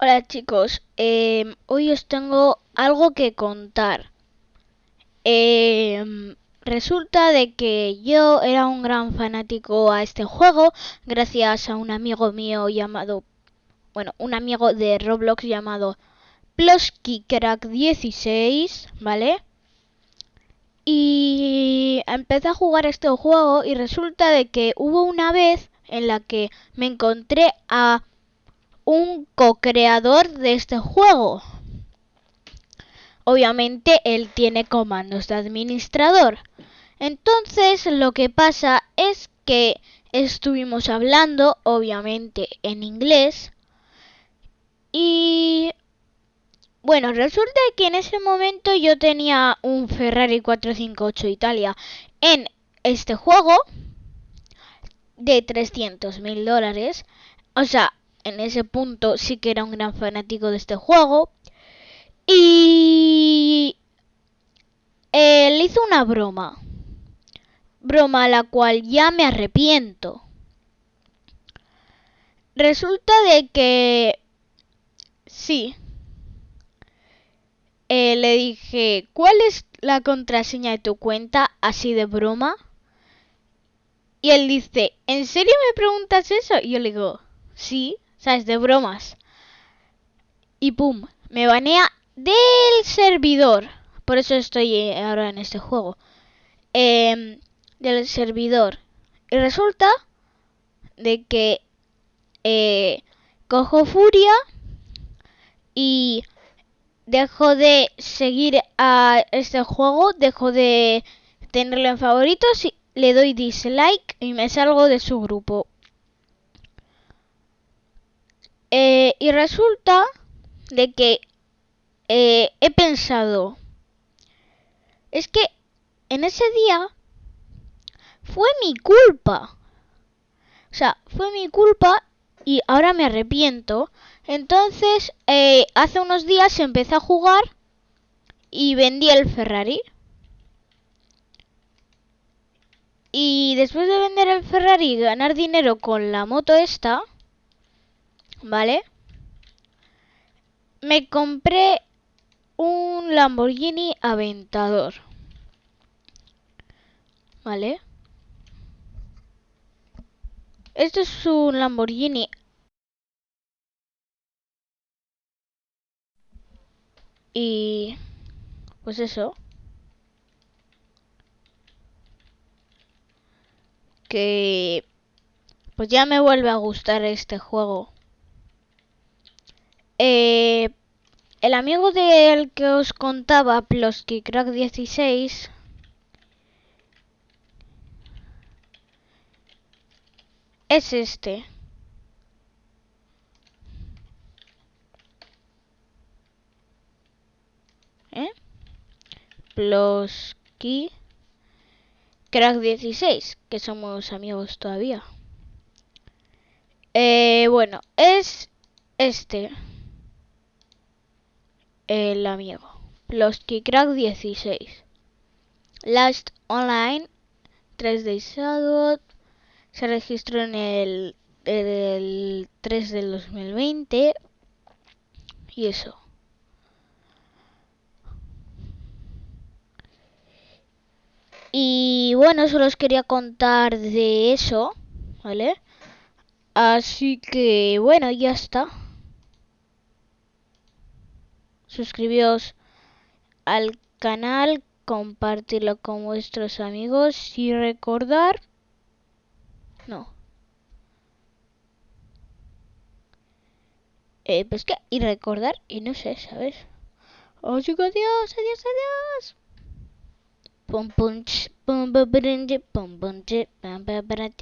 Hola chicos, eh, hoy os tengo algo que contar. Eh, resulta de que yo era un gran fanático a este juego gracias a un amigo mío llamado, bueno, un amigo de Roblox llamado PluskyCrack16, ¿vale? Y empecé a jugar este juego y resulta de que hubo una vez en la que me encontré a un co-creador de este juego. Obviamente él tiene comandos de administrador. Entonces lo que pasa es que estuvimos hablando, obviamente en inglés. Y bueno, resulta que en ese momento yo tenía un Ferrari 458 Italia en este juego de 300 mil dólares. O sea, en ese punto sí que era un gran fanático de este juego. Y él hizo una broma. Broma a la cual ya me arrepiento. Resulta de que... Sí. Eh, le dije, ¿cuál es la contraseña de tu cuenta así de broma? Y él dice, ¿en serio me preguntas eso? Y yo le digo, sí. ¿Sabes? De bromas. Y pum, me banea del servidor. Por eso estoy eh, ahora en este juego. Eh, del servidor. Y resulta de que eh, cojo furia y dejo de seguir a este juego, dejo de tenerlo en favoritos y le doy dislike y me salgo de su grupo. Eh, y resulta de que eh, he pensado, es que en ese día fue mi culpa. O sea, fue mi culpa y ahora me arrepiento. Entonces, eh, hace unos días empecé a jugar y vendí el Ferrari. Y después de vender el Ferrari y ganar dinero con la moto esta, ¿vale? Me compré un Lamborghini Aventador. ¿Vale? Este es un Lamborghini. Y... Pues eso. Que... Pues ya me vuelve a gustar este juego. Eh, el amigo del que os contaba, Plosky Crack 16, es este. ¿Eh? Plosky Crack 16, que somos amigos todavía. Eh, bueno, es este el amigo. Crack 16. Last Online 3D Shadow se registró en el, el 3 del 2020 y eso. Y bueno, solo os quería contar de eso, ¿vale? Así que bueno, ya está suscribíos al canal, compartirlo con vuestros amigos y recordar... No. Eh, pues que, y recordar, y no sé, ¿sabes? Oh, adiós, adiós, adiós. Pum, pum, pum, pum, pum, pum, pum, pum,